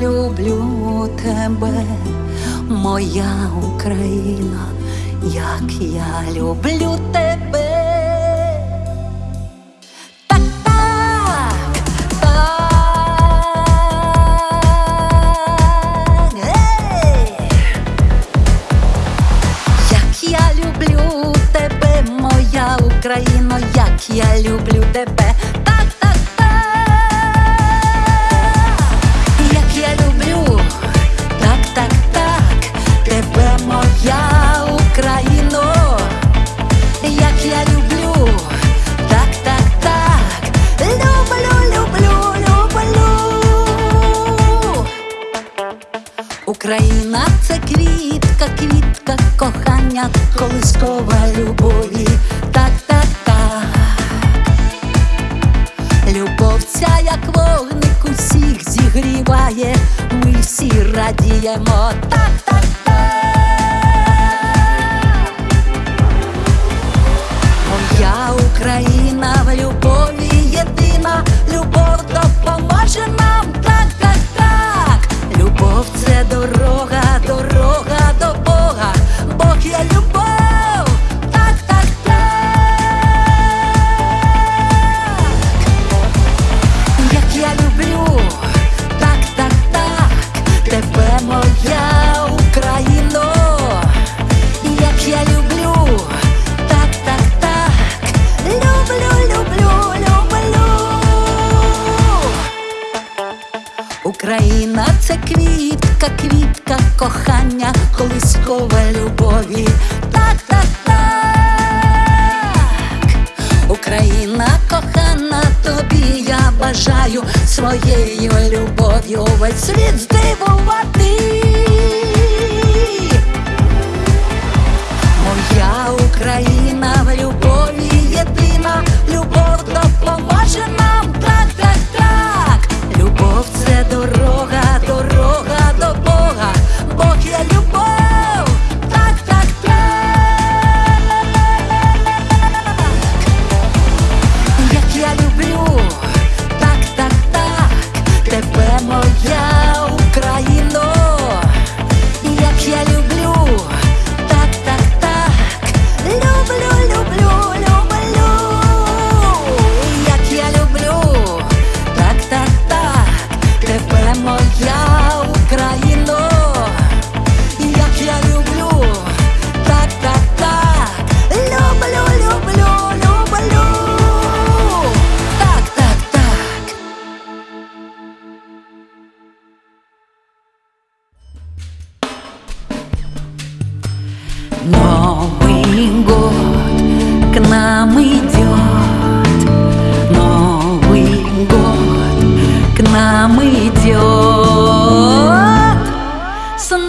Люблю тебе, моя Україна, як я люблю тебе. Радіємо. Так, так, так. Колискова любові. Так, так, так. Україна кохана, тобі я бажаю своєю любов'ю весь світ здивувати.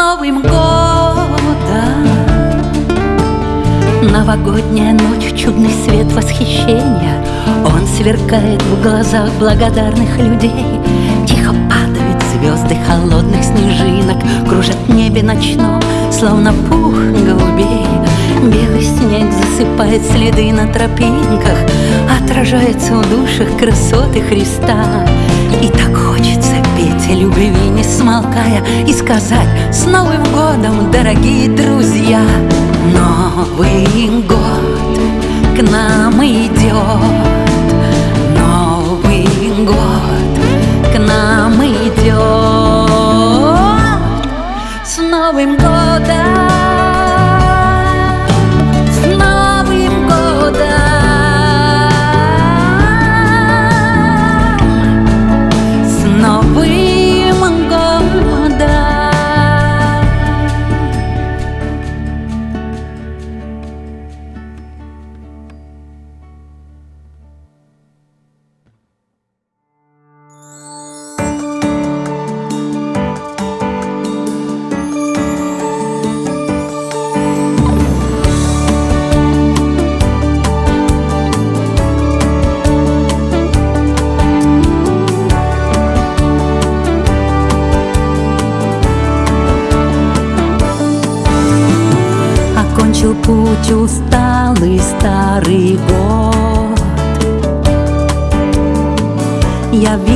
Новым годом! Новогодняя ночь, чудный свет восхищения. Он сверкает в глазах благодарных людей. Тихо падают звезды холодных снежинок. Кружат в небе ночном, словно пух голубей. Белый снег засыпает следы на тропинках. Отражается в душах красоты Христа. И так хочется о любви, не смолкая И сказать с Новым годом, дорогие друзья! Новый год к нам идет. Новый год к нам идет. С Новым годом путь усталый старый год. Явился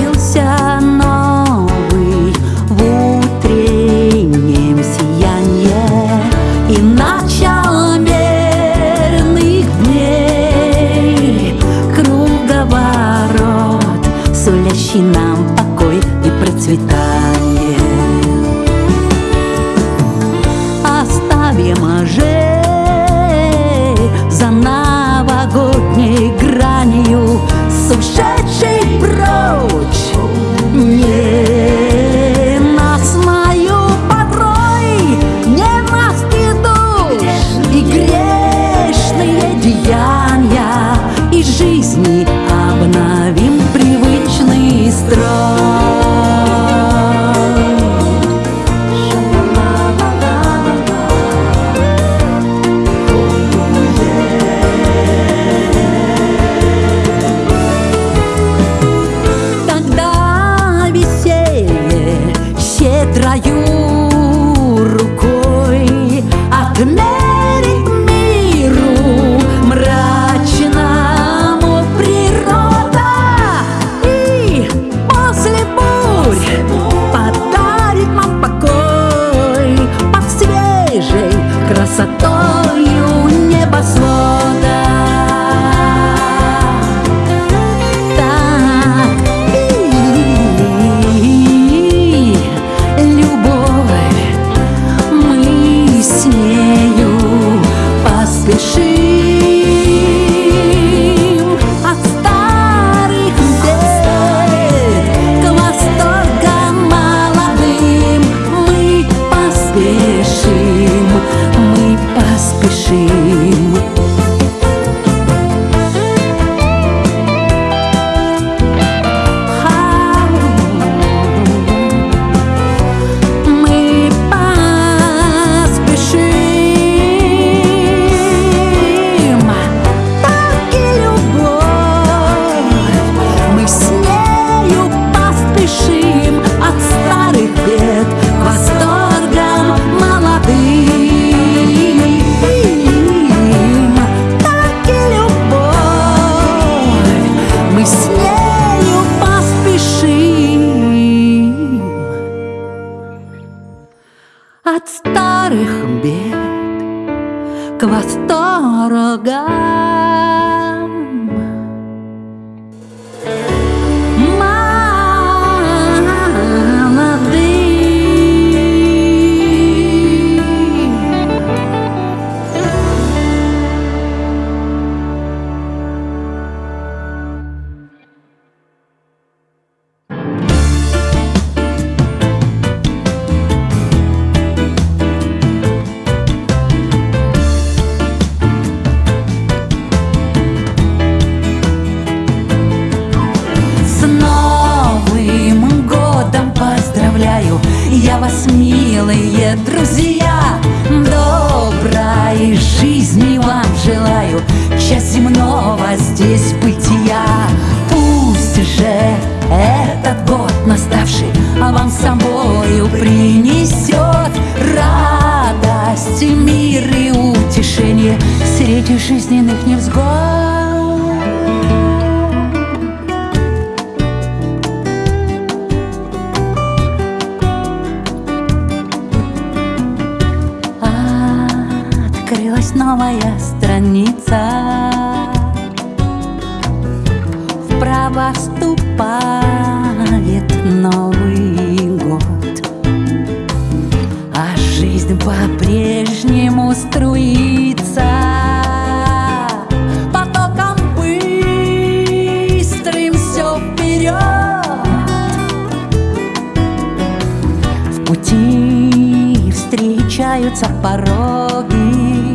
Меняются пороги.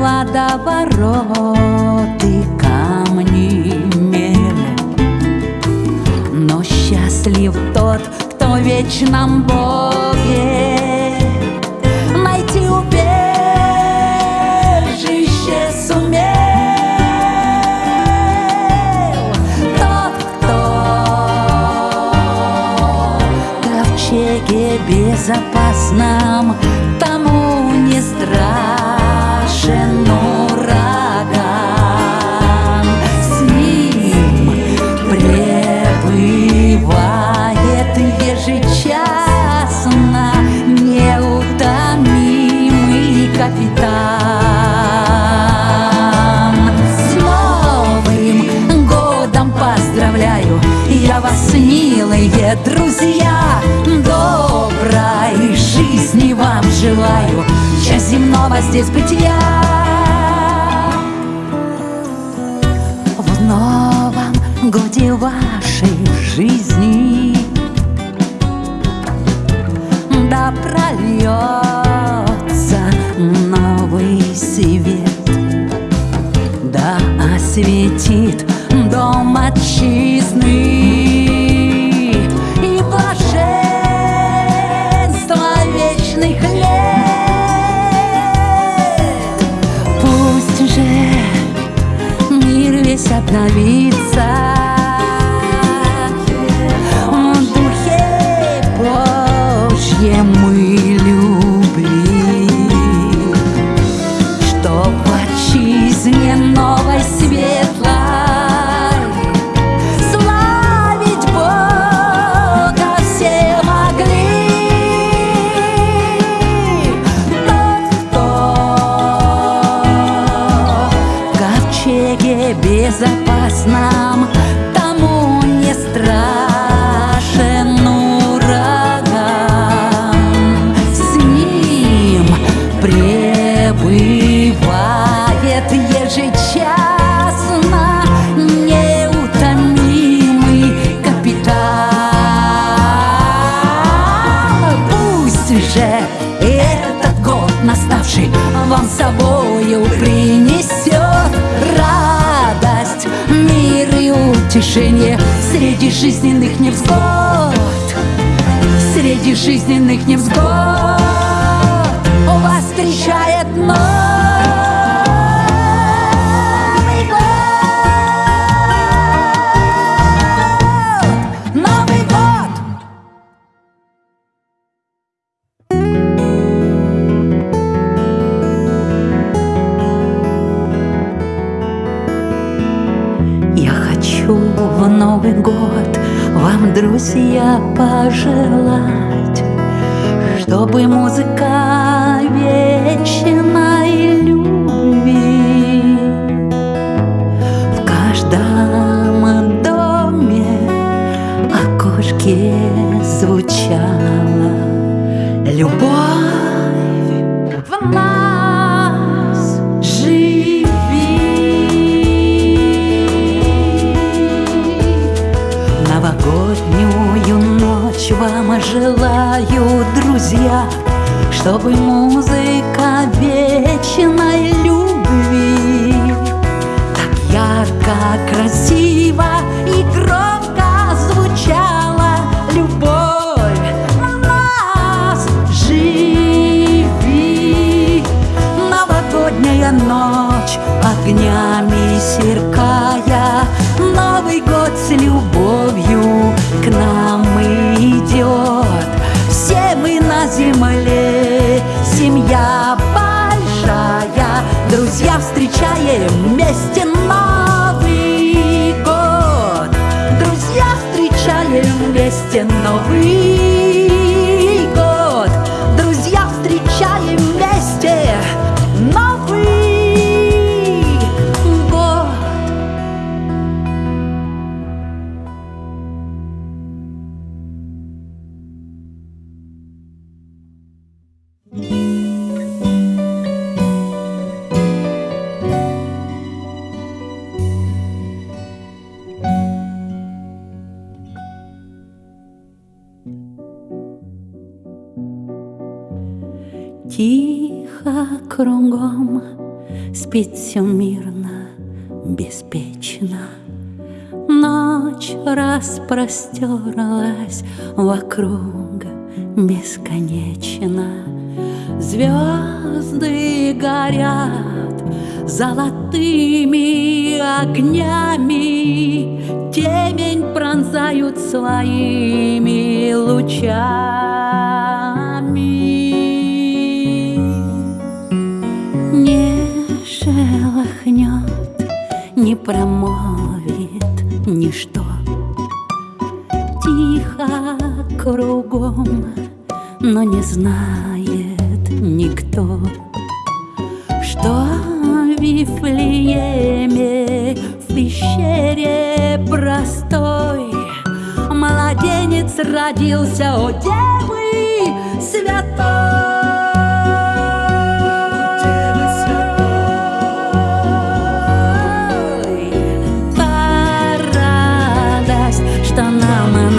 Водовороты, камни, мели. Но счастлив тот, кто в вечном Боге. запас нам тому не страшен ураган. С ним пребывает ежечасно неутомимый капитан. С Новым годом поздравляю я вас, милые друзья! Земного здесь бытия. В новом годе вашей жизни Да прольет осветит дом жизненных невзгод. Среди жизненных невзгод спит все мирно, беспечно. Ночь распростерлась вокруг бесконечно. Звезды горят золотыми огнями, Темень пронзают своими лучами. Шелохнет, не промолвит ничто. Тихо кругом, но не знает никто, что в Вифлееме в пещере простой младенец родился, о девы святой.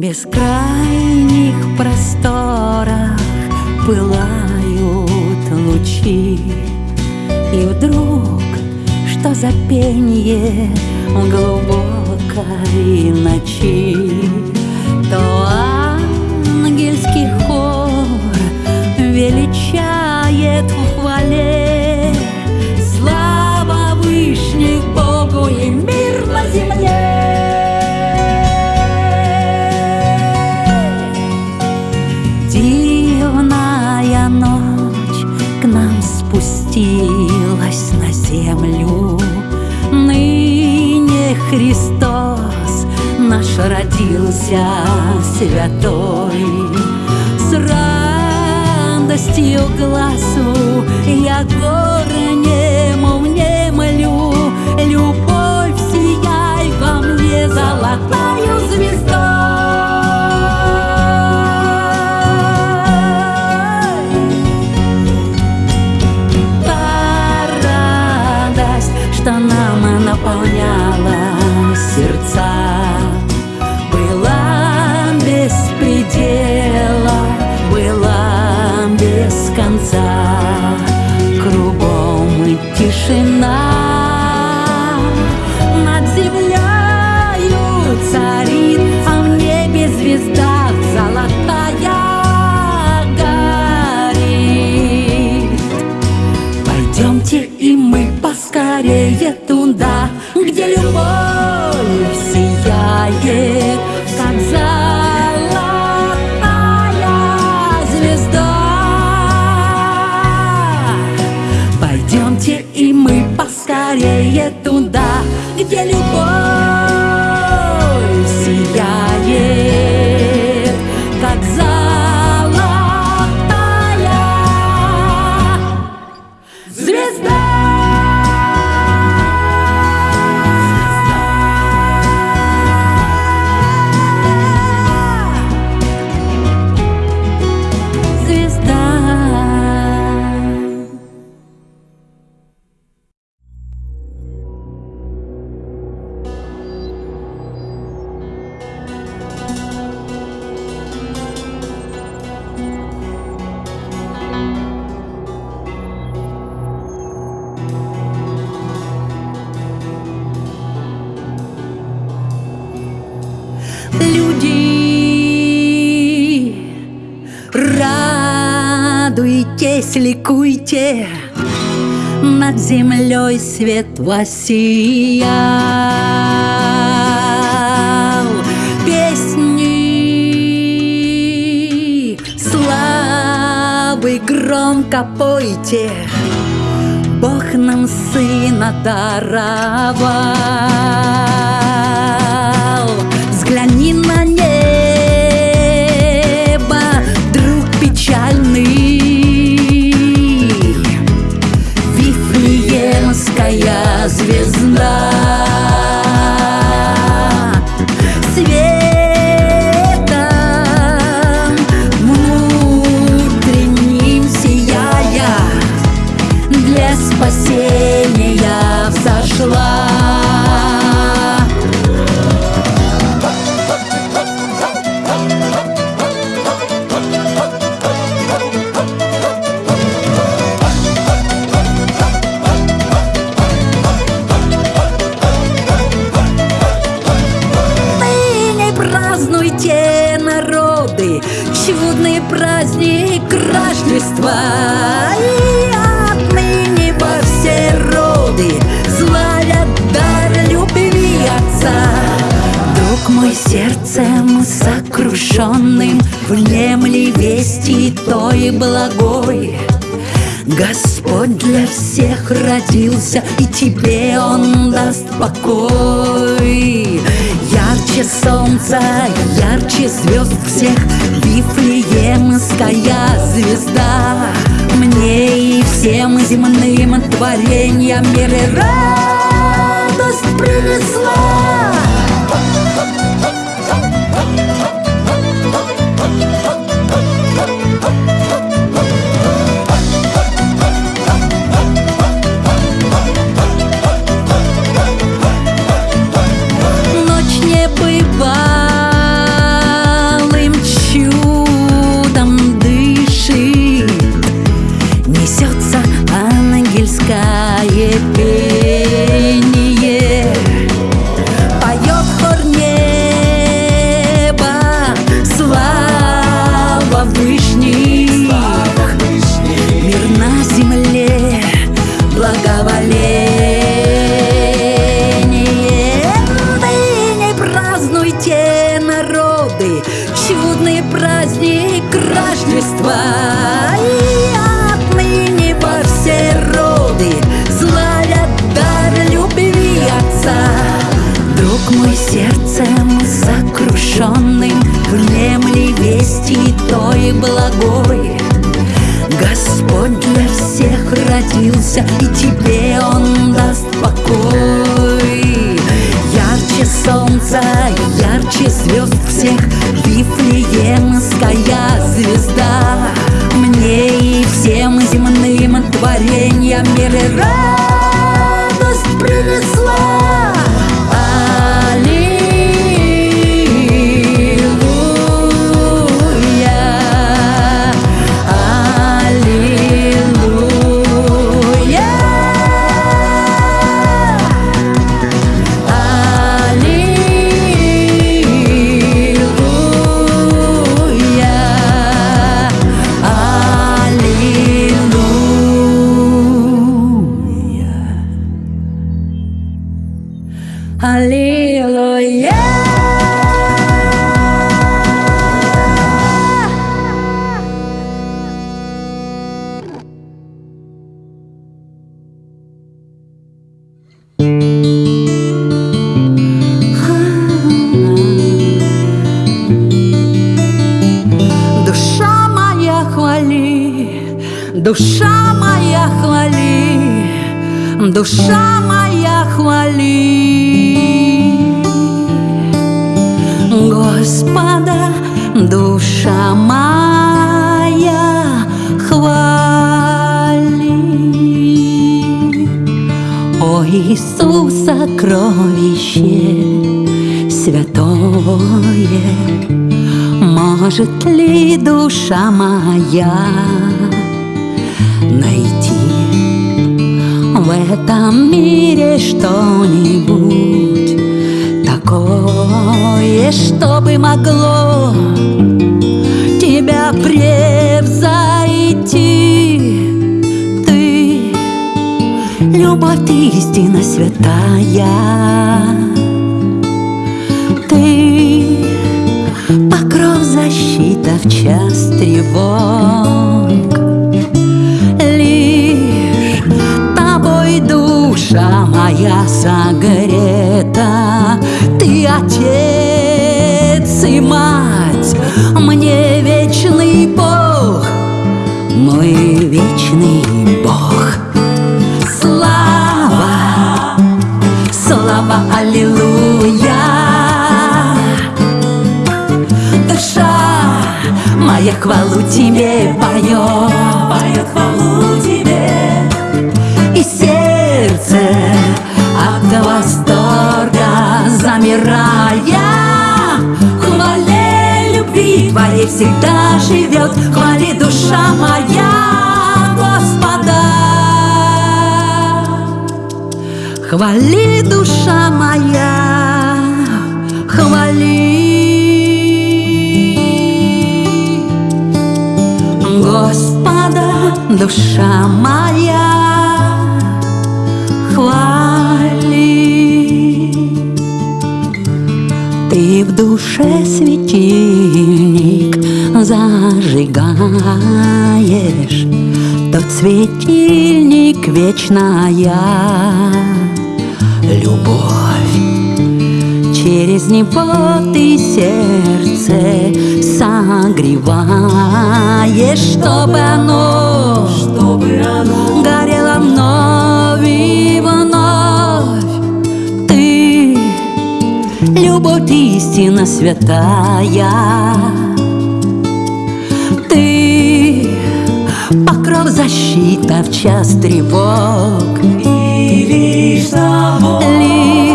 бескрайних просторах пылают лучи. И вдруг, что за пенье в глубокой ночи То ангельский хор величает в хвале. Слава Вышних Богу и мир на земле спустилась на землю. Ныне Христос наш родился святой. С радостью глазу я горнему тишина землей свет воссиял. Песни славы громко пойте, Бог нам сына даровал. Взгляни на небо, родился, и тебе Он даст покой. Ярче солнца, ярче звезд всех, Вифлеемская звезда. Мне и всем земным творениям мир и радость принесла. Родился, и тебе он даст покой. Ярче солнца, ярче звезд всех, Вифлеемская звезда. Мне и всем земным творениям мир и Душа моя хвали, душа моя хвали. Господа, душа моя хвали. О Иисус, сокровище святое Может ли душа моя найти в этом мире что-нибудь такое, чтобы могло тебя превзойти. Ты, любовь, ты истина святая. Ты покров защита в час тревог. Душа моя согрета, Ты отец и мать, мне вечный Бог, мой вечный Бог. Слава, слава, аллилуйя, душа моя хвалу тебе поет, поет хвалу тебе. И сердце сердце от восторга замирая. Хвале любви твоей всегда живет Хвали душа моя Господа. Хвали душа моя Хвали. Душа моя, в душе светильник зажигаешь, Тот светильник вечная любовь. Через него ты сердце согреваешь, чтобы оно, чтобы оно горело вновь и вновь. Любовь истина святая, ты, покров защита в час тревог. и лишь того, Лишь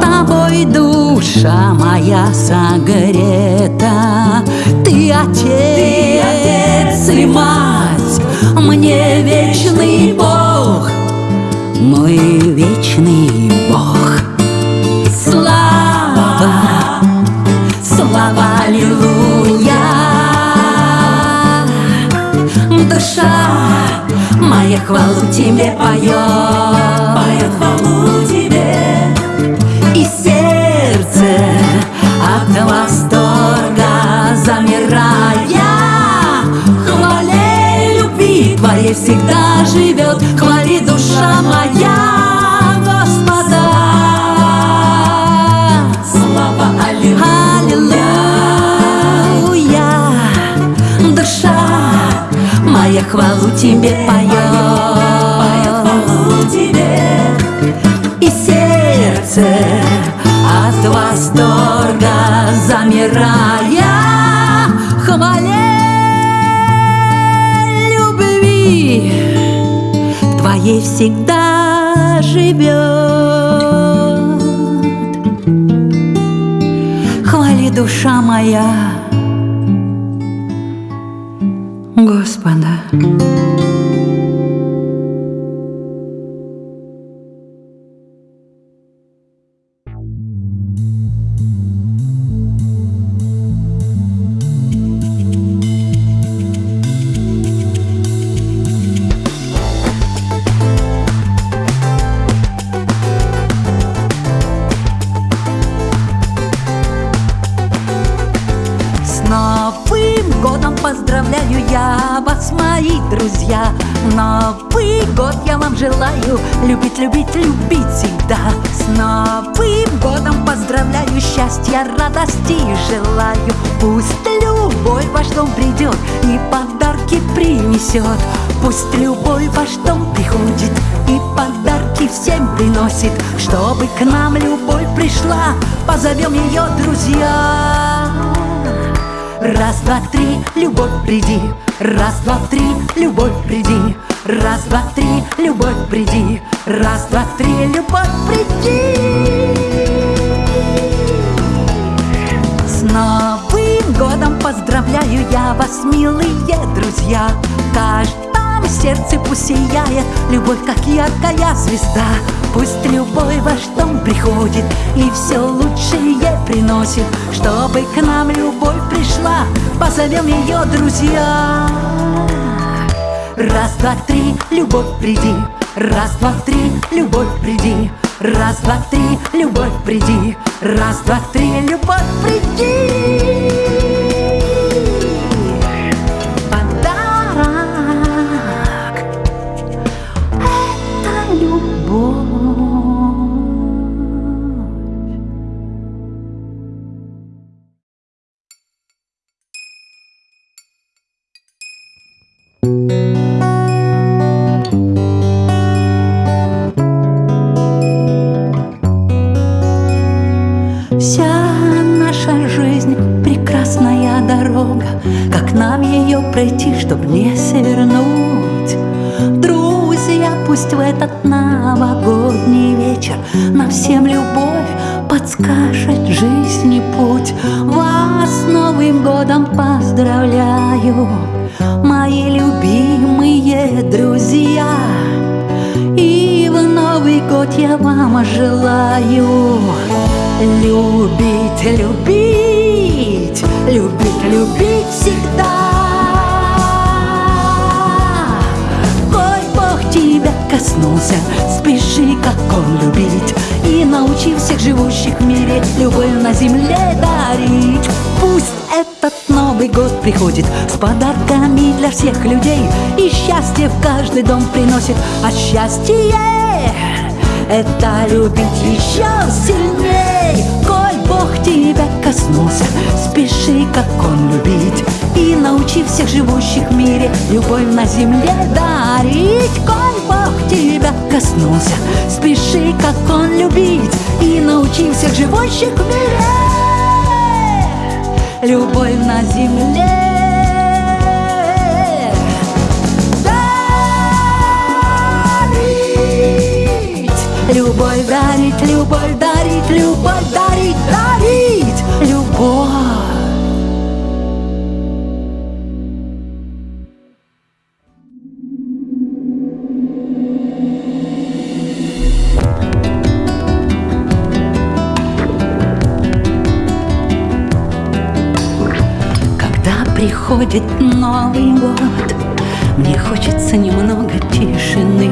тобой душа моя согрета. Ты отец, отец и мать, мне вечный Бог. Мой вечный Бог слава, аллилуйя Душа моя хвалу тебе поет. Поет хвалу тебе, и сердце от восторга замирая. Хвале любви твоей всегда живет. Хвали душа моя хвалу тебе поет и сердце от восторга замирая хвале любви твоей всегда живет. Хвали душа моя вас, мои друзья. Новый год я вам желаю любить, любить, любить всегда. С Новым годом поздравляю, счастья, радости желаю. Пусть любовь ваш дом придет и подарки принесет. Пусть любовь ваш дом приходит и подарки всем приносит. Чтобы к нам любовь пришла, позовем ее друзья Раз, два, три, любовь, приди. Раз, два, три, любовь, приди. Раз, два, три, любовь, приди. Раз, два, три, любовь, приди. С Новым годом поздравляю я вас, милые друзья. В каждом сердце пусть сияет Любовь, как яркая звезда. Пусть любовь в ваш дом приходит И все лучшее приносит Чтобы к нам любовь пришла. Позовем ее друзья. Раз, два, три, любовь, приди. Раз, два, три, любовь, приди. Раз, два, три, любовь, приди. Раз, два, три, любовь, приди любить, любить всегда. Коль Бог тебя коснулся, спеши, как он любить, И научи всех живущих в мире любовь на земле дарить. Пусть этот Новый год приходит с подарками для всех людей, И счастье в каждый дом приносит, а счастье это любить еще сильней. Бог тебя коснулся. Спеши, как Он любить И научи всех живущих в мире Любовь на земле дарить. Коль Бог тебя коснулся. Спеши, как Он любить И научи всех живущих в мире Любовь на земле Любовь дарить, любовь дарить, любовь дарить, дарить Любовь. Приходит Новый год Мне хочется немного тишины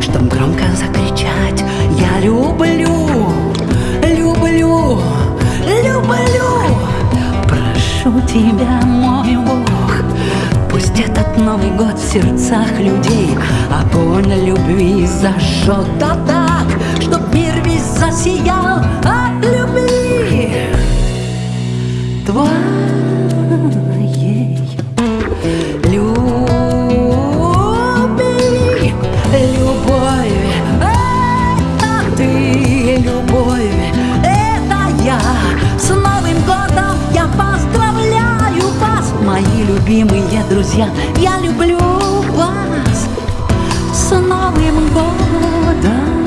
Чтоб громко закричать Я люблю, люблю, люблю. Прошу тебя, мой Бог Пусть этот Новый год в сердцах людей Огонь любви зажжет да так Чтоб мир весь засиял от любви. Твоей друзья. Я люблю вас с Новым годом.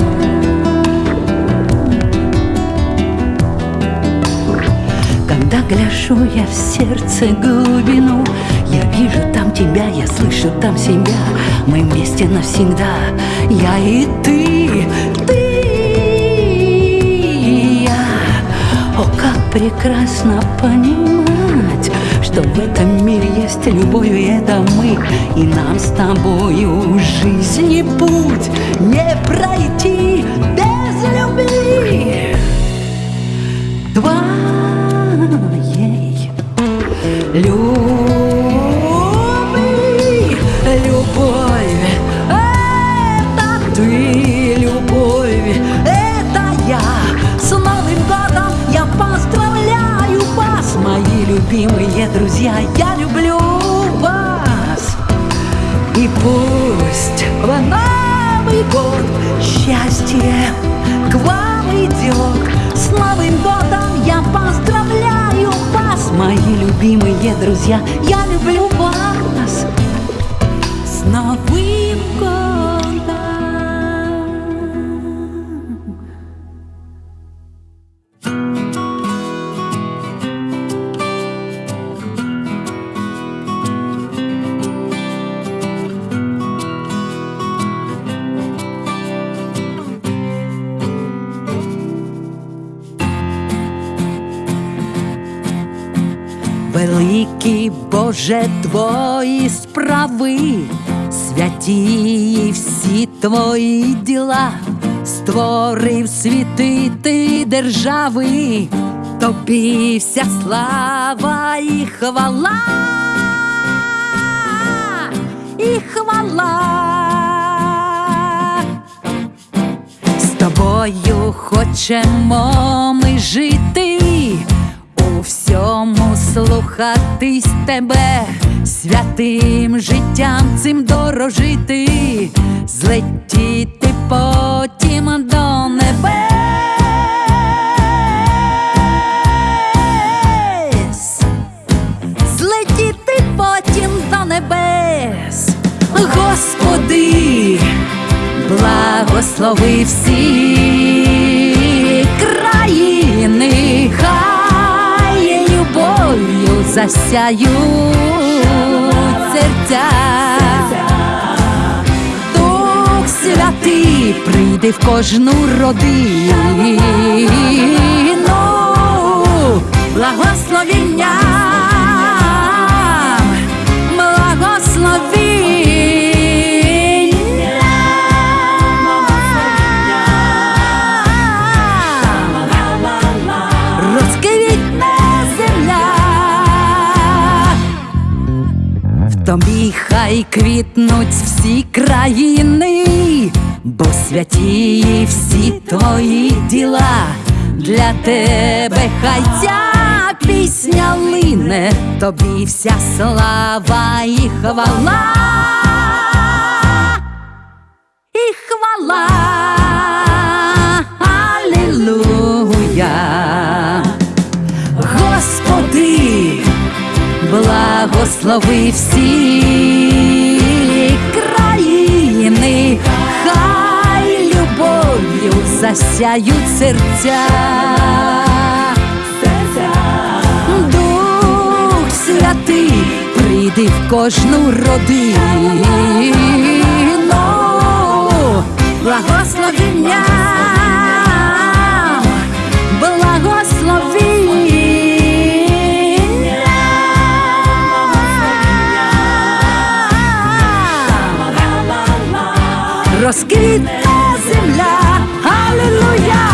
Когда гляжу я в сердце глубину Я вижу там тебя, я слышу там себя Мы вместе навсегда, я и ты, ты и я О, как прекрасно понимать Что в этом мире есть любовь, и это мы. И нам с тобою жизни путь Не пройти без любви. Твоей Люби, любимые друзья, я люблю вас. И пусть в Новый год счастье к вам идет. С Новым годом я поздравляю вас, мои любимые друзья. Я люблю вас. С Новым Великий Боже твої справи, святі всі твої діла, створив світи ти держави, тобі вся слава і хвала, і хвала. З тобою хочемо ми жити, у всьому слухатись тебе, святим життям цим дорожити, злетіти потім до небес, злетіти потім до небес, Господи благослови всі засяють серця. Дух святий прийде в кожну родину, благословіння. Хай квітнуть всі країни, бо святі всі твої діла, для тебе хай ця пісня лине, тобі вся слава і хвала, благослови всі країни, хай любов'ю засяють серця. Дух святий, прийди в кожну родину, благословення, Росквітне земля, Аллилуйя!